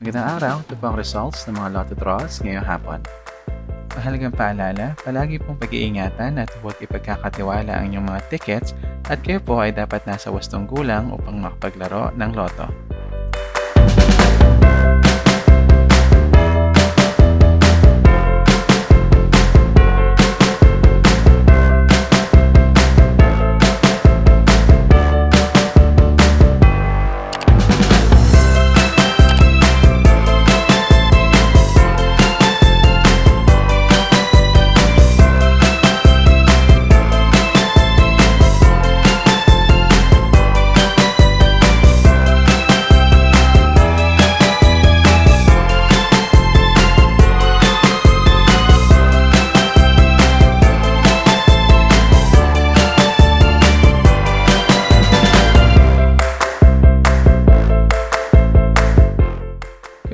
Magandang araw, ito po ang results ng mga lotto draws ngayong hapon. Mahalagang paalala, palagi pong pag-iingatan at huwag ipagkakatiwala ang inyong mga tickets at kayo po ay dapat nasa wastong gulang upang makapaglaro ng loto.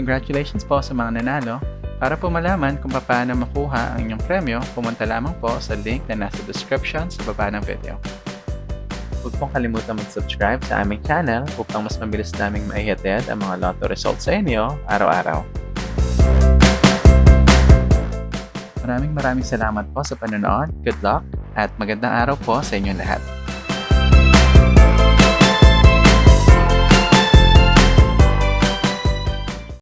Congratulations po sa mga nanalo. Para po malaman kung paano makuha ang inyong premyo, pumunta lamang po sa link na nasa description sa baba ng video. Huwag pong kalimutan mag-subscribe sa aming channel upang mas mabilis naming maihatid ang mga lotto results sa inyo araw-araw. Maraming maraming salamat po sa panonood. Good luck at magandang araw po sa inyong lahat.